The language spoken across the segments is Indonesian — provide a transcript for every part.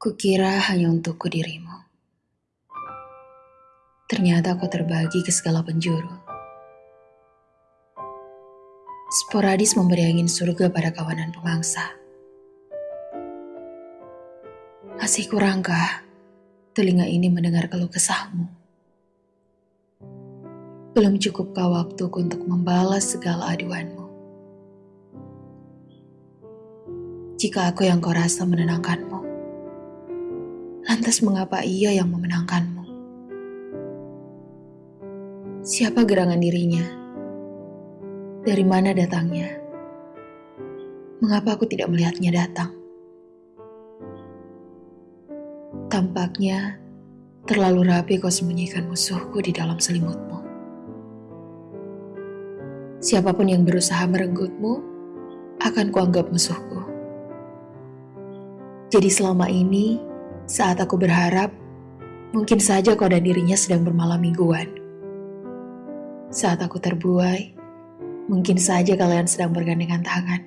Kukira hanya untukku dirimu. Ternyata kau terbagi ke segala penjuru. Sporadis memberi angin surga pada kawanan pemangsa. Masih kurangkah telinga ini mendengar keluh kesahmu? Belum cukupkah waktuku untuk membalas segala aduanmu? Jika aku yang kau rasa menenangkanmu, Lantas mengapa ia yang memenangkanmu? Siapa gerangan dirinya? Dari mana datangnya? Mengapa aku tidak melihatnya datang? Tampaknya terlalu rapi kau sembunyikan musuhku di dalam selimutmu. Siapa pun yang berusaha merenggutmu akan kuanggap musuhku. Jadi selama ini saat aku berharap, mungkin saja kau dan dirinya sedang bermalam mingguan. Saat aku terbuai, mungkin saja kalian sedang bergandengan tangan.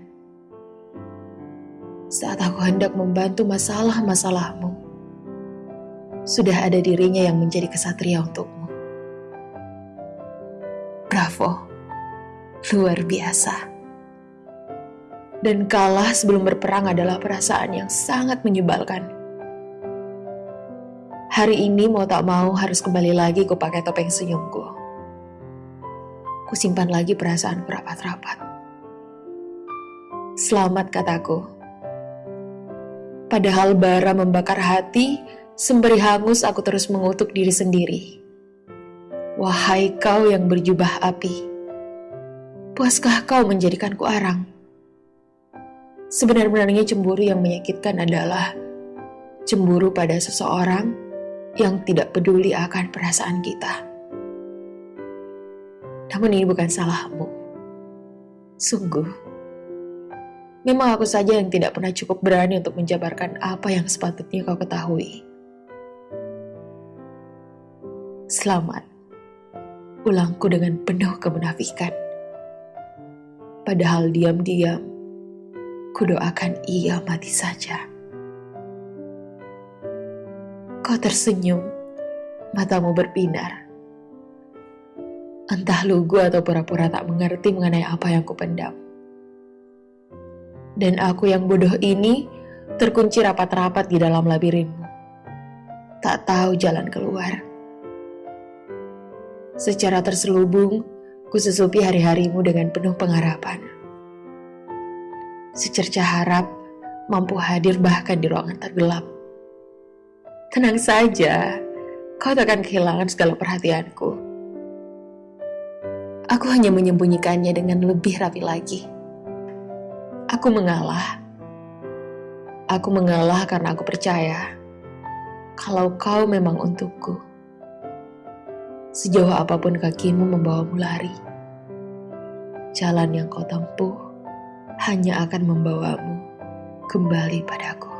Saat aku hendak membantu masalah-masalahmu, sudah ada dirinya yang menjadi kesatria untukmu. Bravo, luar biasa. Dan kalah sebelum berperang adalah perasaan yang sangat menyebalkan. Hari ini mau tak mau harus kembali lagi ku pakai topeng senyumku. Ku simpan lagi perasaan rapat-rapat. Selamat kataku. Padahal bara membakar hati, sembari hangus aku terus mengutuk diri sendiri. Wahai kau yang berjubah api, puaskah kau menjadikanku arang? Sebenarnya cemburu yang menyakitkan adalah cemburu pada seseorang yang tidak peduli akan perasaan kita. Namun ini bukan salahmu. Sungguh. Memang aku saja yang tidak pernah cukup berani untuk menjabarkan apa yang sepatutnya kau ketahui. Selamat. Ulangku dengan penuh kemunafikan. Padahal diam-diam, kudoakan ia mati saja. Kau tersenyum, matamu berbinar. Entah lugu atau pura-pura tak mengerti mengenai apa yang kupendam. Dan aku yang bodoh ini terkunci rapat-rapat di dalam labirinmu. Tak tahu jalan keluar. Secara terselubung, kususupi hari-harimu dengan penuh pengharapan. Secerca harap mampu hadir bahkan di ruangan tergelap Tenang saja, kau tak akan kehilangan segala perhatianku. Aku hanya menyembunyikannya dengan lebih rapi lagi. Aku mengalah. Aku mengalah karena aku percaya kalau kau memang untukku. Sejauh apa pun kakimu membawamu lari, jalan yang kau tempuh hanya akan membawamu kembali padaku.